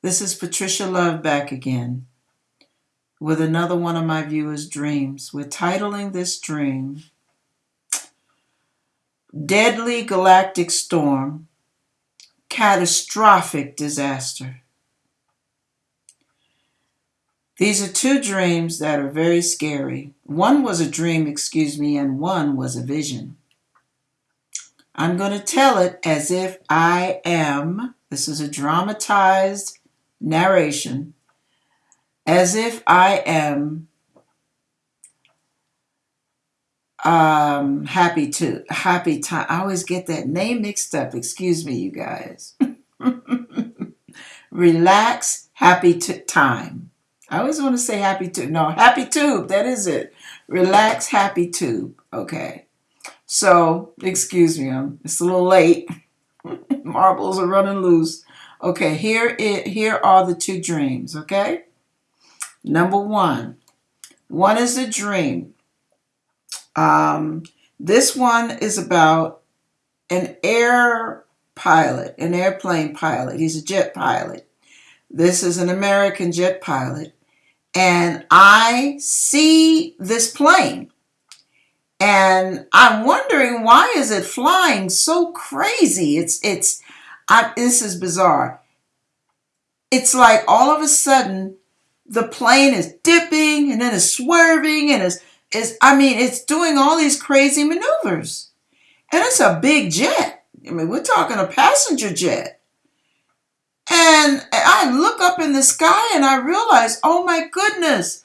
This is Patricia Love back again with another one of my viewers' dreams. We're titling this dream Deadly Galactic Storm Catastrophic Disaster. These are two dreams that are very scary. One was a dream, excuse me, and one was a vision. I'm going to tell it as if I am, this is a dramatized narration, as if I am um happy to happy time i always get that name mixed up excuse me you guys relax happy to time I always want to say happy tube. No, happy tube. That is it. Relax, happy tube. Okay. So, excuse me. I'm, it's a little late. Marbles are running loose. Okay, here it here are the two dreams, okay? Number 1. One is a dream. Um this one is about an air pilot, an airplane pilot. He's a jet pilot. This is an American jet pilot and I see this plane and I'm wondering why is it flying so crazy? It's it's I, this is bizarre. It's like all of a sudden the plane is dipping and then it's swerving and it's is I mean it's doing all these crazy maneuvers. And it's a big jet. I mean, we're talking a passenger jet. And I look up in the sky and I realize, oh my goodness,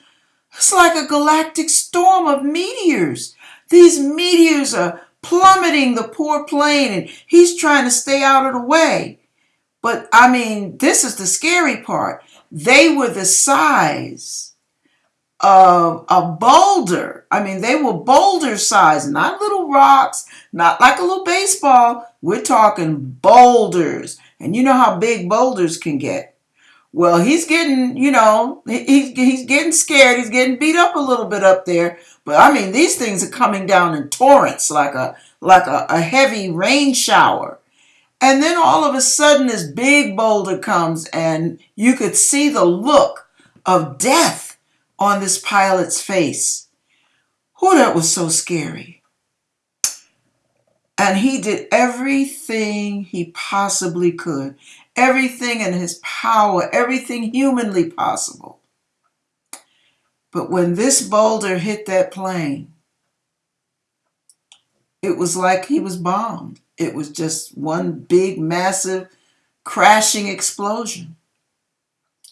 it's like a galactic storm of meteors. These meteors are plummeting the poor plane and he's trying to stay out of the way. But I mean, this is the scary part. They were the size of a boulder. I mean, they were boulder size, not little rocks, not like a little baseball. We're talking boulders. And you know how big boulders can get. Well, he's getting, you know, he's, he's getting scared. He's getting beat up a little bit up there. But I mean, these things are coming down in torrents like a like a, a heavy rain shower. And then all of a sudden this big boulder comes and you could see the look of death on this pilot's face. Oh, that was so scary. And he did everything he possibly could, everything in his power, everything humanly possible. But when this boulder hit that plane, it was like he was bombed. It was just one big, massive, crashing explosion.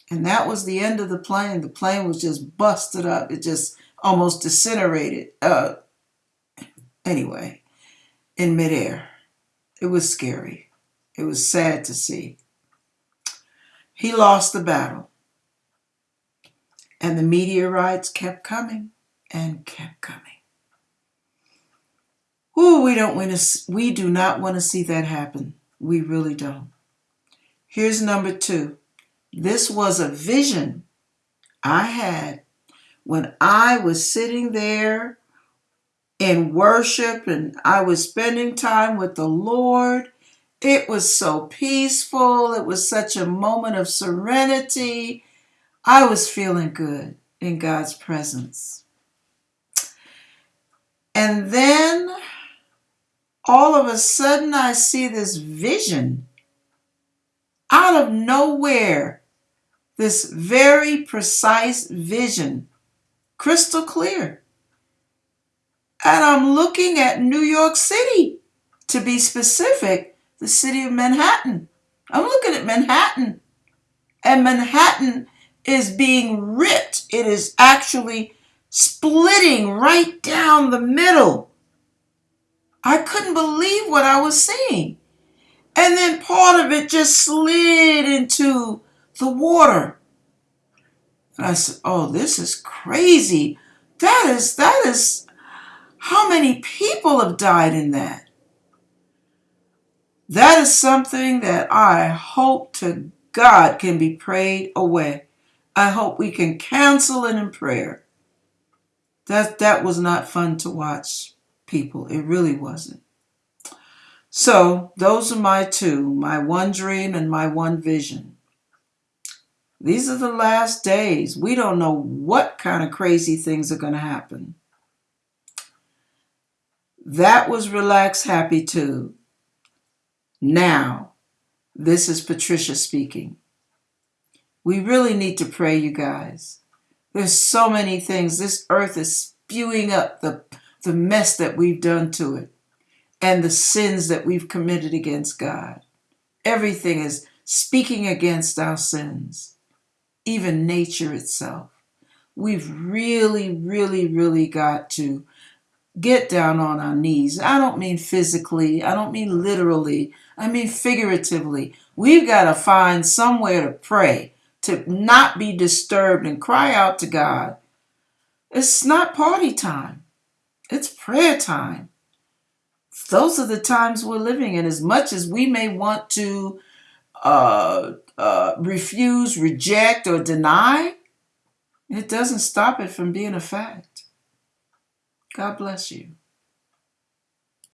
And that was the end of the plane. The plane was just busted up. It just almost disintegrated. Uh, anyway in midair. It was scary. It was sad to see. He lost the battle. And the meteorites kept coming and kept coming. Ooh, we don't want to we do not want to see that happen. We really don't. Here's number 2. This was a vision I had when I was sitting there in worship and I was spending time with the Lord. It was so peaceful. It was such a moment of serenity. I was feeling good in God's presence. And then all of a sudden, I see this vision out of nowhere. This very precise vision, crystal clear. And I'm looking at New York City, to be specific, the city of Manhattan. I'm looking at Manhattan. And Manhattan is being ripped. It is actually splitting right down the middle. I couldn't believe what I was seeing. And then part of it just slid into the water. And I said, Oh, this is crazy. That is, that is how many people have died in that? That is something that I hope to God can be prayed away. I hope we can cancel it in prayer. That that was not fun to watch, people. It really wasn't. So those are my two, my one dream and my one vision. These are the last days. We don't know what kind of crazy things are going to happen. That was Relax Happy Too. Now, this is Patricia speaking. We really need to pray, you guys. There's so many things. This earth is spewing up the, the mess that we've done to it and the sins that we've committed against God. Everything is speaking against our sins, even nature itself. We've really, really, really got to get down on our knees. I don't mean physically, I don't mean literally, I mean figuratively. We've got to find somewhere to pray, to not be disturbed and cry out to God. It's not party time, it's prayer time. Those are the times we're living in. As much as we may want to uh, uh, refuse, reject, or deny, it doesn't stop it from being a fact. God bless you.